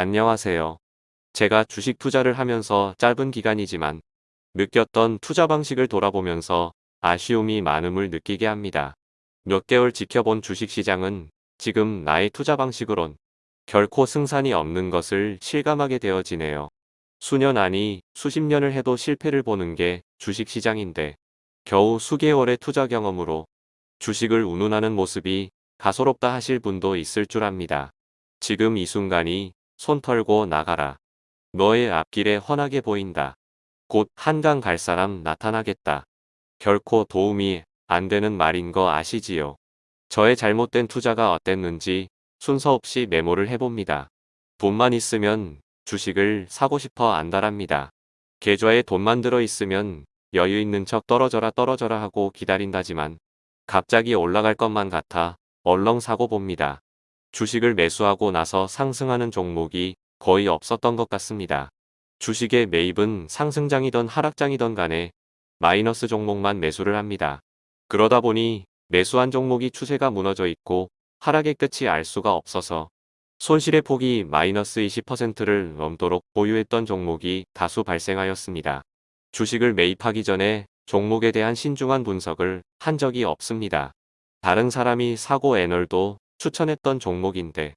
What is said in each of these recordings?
안녕하세요. 제가 주식 투자를 하면서 짧은 기간이지만 느꼈던 투자 방식을 돌아보면서 아쉬움이 많음을 느끼게 합니다. 몇 개월 지켜본 주식시장은 지금 나의 투자 방식으론 결코 승산이 없는 것을 실감하게 되어지네요. 수년 아니 수십 년을 해도 실패를 보는 게 주식시장인데 겨우 수개월의 투자 경험으로 주식을 운운하는 모습이 가소롭다 하실 분도 있을 줄 압니다. 지금 이 순간이 손 털고 나가라. 너의 앞길에 훤하게 보인다. 곧 한강 갈 사람 나타나겠다. 결코 도움이 안 되는 말인 거 아시지요? 저의 잘못된 투자가 어땠는지 순서 없이 메모를 해봅니다. 돈만 있으면 주식을 사고 싶어 안달합니다. 계좌에 돈만 들어 있으면 여유 있는 척 떨어져라 떨어져라 하고 기다린다지만 갑자기 올라갈 것만 같아 얼렁 사고 봅니다. 주식을 매수하고 나서 상승하는 종목이 거의 없었던 것 같습니다. 주식의 매입은 상승장이던 하락장이던 간에 마이너스 종목만 매수를 합니다. 그러다 보니 매수한 종목이 추세가 무너져 있고 하락의 끝이 알 수가 없어서 손실의 폭이 마이너스 20%를 넘도록 보유했던 종목이 다수 발생하였습니다. 주식을 매입하기 전에 종목에 대한 신중한 분석을 한 적이 없습니다. 다른 사람이 사고 애널도 추천했던 종목인데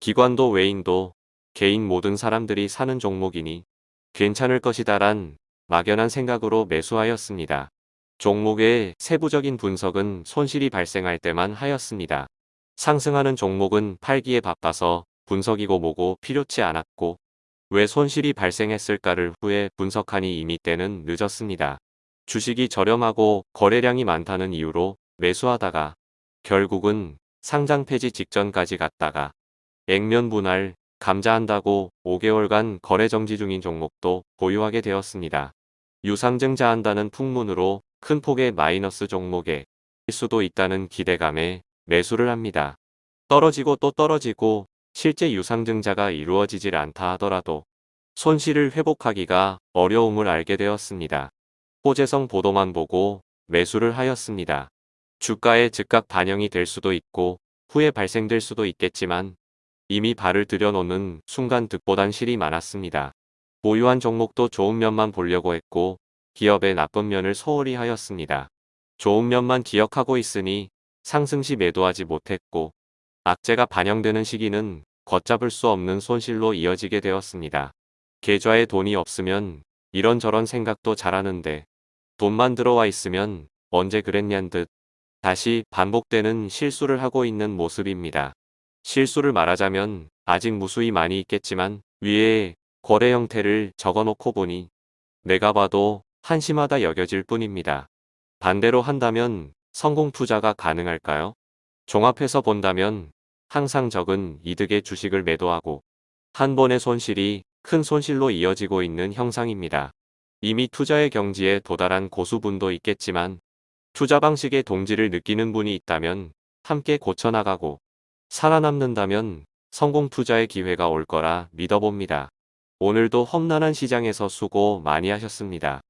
기관도 외인도 개인 모든 사람들이 사는 종목이니 괜찮을 것이다 란 막연한 생각으로 매수하였습니다. 종목의 세부적인 분석은 손실이 발생할 때만 하였습니다. 상승하는 종목은 팔기에 바빠서 분석이고 뭐고 필요치 않았고 왜 손실이 발생했을까를 후에 분석하니 이미 때는 늦었습니다. 주식이 저렴하고 거래량이 많다는 이유로 매수하다가 결국은 상장 폐지 직전까지 갔다가 액면 분할, 감자한다고 5개월간 거래 정지 중인 종목도 보유하게 되었습니다. 유상증자한다는 풍문으로 큰 폭의 마이너스 종목에 수도 있다는 기대감에 매수를 합니다. 떨어지고 또 떨어지고 실제 유상증자가 이루어지질 않다 하더라도 손실을 회복하기가 어려움을 알게 되었습니다. 호재성 보도만 보고 매수를 하였습니다. 주가에 즉각 반영이 될 수도 있고 후에 발생될 수도 있겠지만 이미 발을 들여놓는 순간 득보단 실이 많았습니다. 보유한 종목도 좋은 면만 보려고 했고 기업의 나쁜 면을 소홀히 하였습니다. 좋은 면만 기억하고 있으니 상승 시 매도하지 못했고 악재가 반영되는 시기는 걷잡을 수 없는 손실로 이어지게 되었습니다. 계좌에 돈이 없으면 이런저런 생각도 잘하는데 돈만 들어와 있으면 언제 그랬냔 듯 다시 반복되는 실수를 하고 있는 모습입니다. 실수를 말하자면 아직 무수히 많이 있겠지만 위에 거래 형태를 적어놓고 보니 내가 봐도 한심하다 여겨질 뿐입니다. 반대로 한다면 성공 투자가 가능할까요? 종합해서 본다면 항상 적은 이득의 주식을 매도하고 한 번의 손실이 큰 손실로 이어지고 있는 형상입니다. 이미 투자의 경지에 도달한 고수분도 있겠지만 투자 방식의 동지를 느끼는 분이 있다면 함께 고쳐나가고 살아남는다면 성공 투자의 기회가 올 거라 믿어봅니다. 오늘도 험난한 시장에서 수고 많이 하셨습니다.